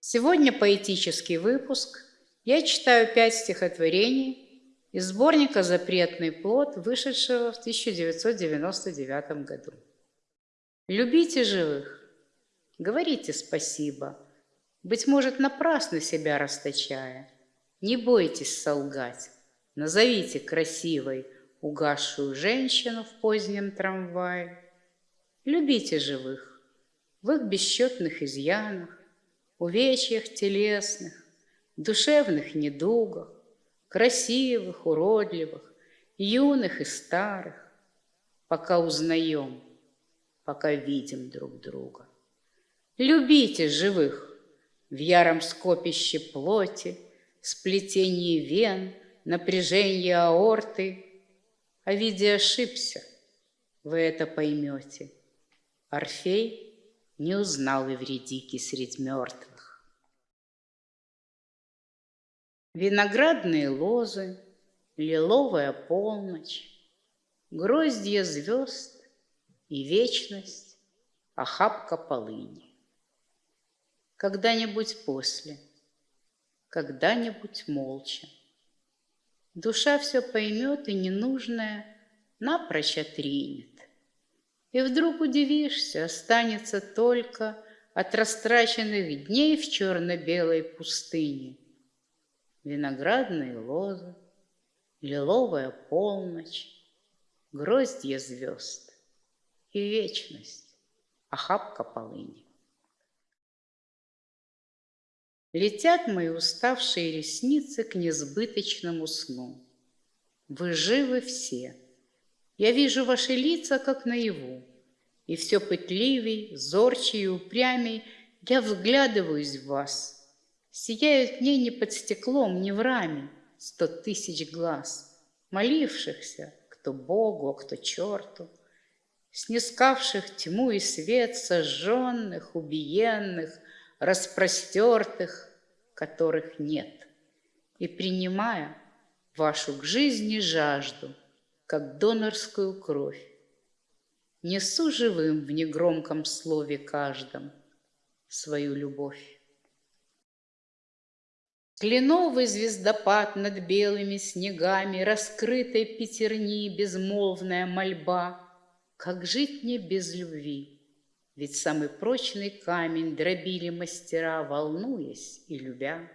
Сегодня поэтический выпуск. Я читаю пять стихотворений из сборника «Запретный плод», вышедшего в 1999 году. Любите живых, говорите спасибо, быть может, напрасно себя расточая. Не бойтесь солгать, назовите красивой угасшую женщину в позднем трамвае. Любите живых в их бесчетных изъянах, увечьях телесных, душевных недугах, красивых, уродливых, юных и старых, пока узнаем, пока видим друг друга. Любите живых в яром скопище плоти, сплетении вен, напряжении аорты. А виде ошибся, вы это поймете. Орфей не узнал Эвредики средь мертвых. Виноградные лозы, лиловая полночь, Гроздья звезд и вечность, охапка полыни. Когда-нибудь после, когда-нибудь молча, Душа все поймет и ненужное напрочь отринет. И вдруг удивишься, останется только от растраченных дней в черно-белой пустыне. Виноградные лозы, лиловая полночь, гроздья звезд и вечность, охапка полыни. Летят мои уставшие ресницы к несбыточному сну. Вы живы все — я вижу ваши лица, как наяву, И все пытливей, зорче и упрямей Я вглядываюсь в вас. Сияют мне не под стеклом, не в раме Сто тысяч глаз, молившихся, Кто Богу, а кто черту, Снискавших тьму и свет, Сожженных, убиенных, Распростертых, которых нет. И принимая вашу к жизни жажду — как донорскую кровь. Несу живым в негромком слове каждом свою любовь. Кленовый звездопад над белыми снегами, Раскрытой пятерни безмолвная мольба. Как жить мне без любви? Ведь самый прочный камень Дробили мастера, волнуясь и любя.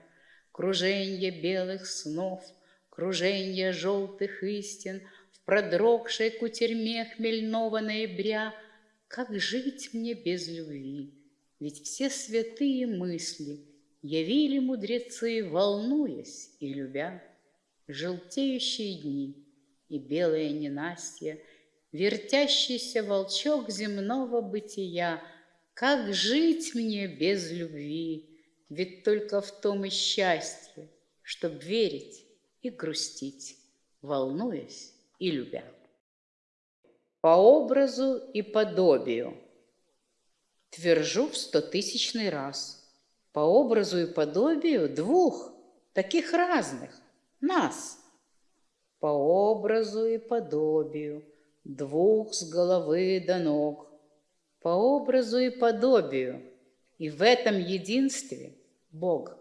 Круженье белых снов, круженье желтых истин — продрогшей кутерьме хмельного ноября, Как жить мне без любви? Ведь все святые мысли Явили мудрецы, волнуясь и любя. Желтеющие дни и белое ненастье, Вертящийся волчок земного бытия, Как жить мне без любви? Ведь только в том и счастье, Чтоб верить и грустить, волнуясь и любя. По образу и подобию. Твержу в стотысячный раз. По образу и подобию двух, таких разных, нас. По образу и подобию двух с головы до ног. По образу и подобию, и в этом единстве Бог.